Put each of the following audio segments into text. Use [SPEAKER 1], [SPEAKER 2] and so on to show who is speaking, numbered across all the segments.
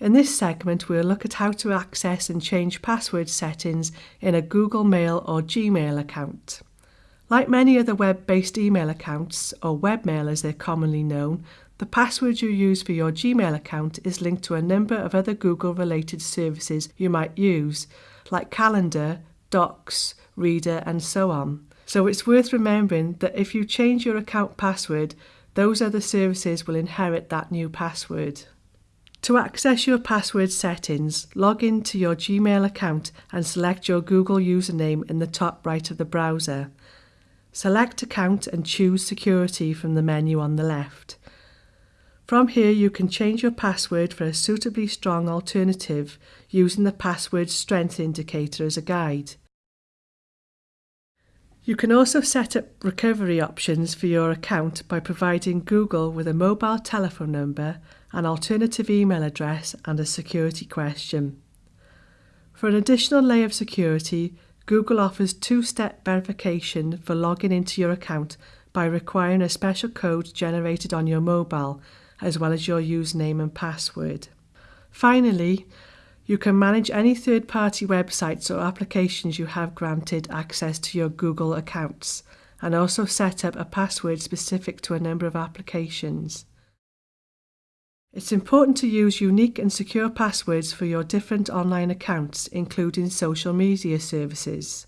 [SPEAKER 1] In this segment, we'll look at how to access and change password settings in a Google Mail or Gmail account. Like many other web-based email accounts, or webmail as they're commonly known, the password you use for your Gmail account is linked to a number of other Google-related services you might use, like Calendar, Docs, Reader and so on. So it's worth remembering that if you change your account password, those other services will inherit that new password. To access your password settings, log into your Gmail account and select your Google username in the top right of the browser. Select Account and choose Security from the menu on the left. From here you can change your password for a suitably strong alternative using the password strength indicator as a guide. You can also set up recovery options for your account by providing Google with a mobile telephone number, an alternative email address and a security question. For an additional layer of security, Google offers two-step verification for logging into your account by requiring a special code generated on your mobile, as well as your username and password. Finally, you can manage any third-party websites or applications you have granted access to your Google accounts, and also set up a password specific to a number of applications. It's important to use unique and secure passwords for your different online accounts, including social media services.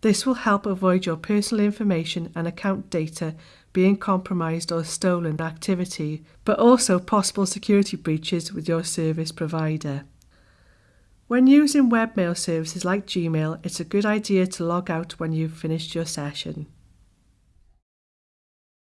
[SPEAKER 1] This will help avoid your personal information and account data being compromised or stolen activity, but also possible security breaches with your service provider. When using webmail services like Gmail, it's a good idea to log out when you've finished your session.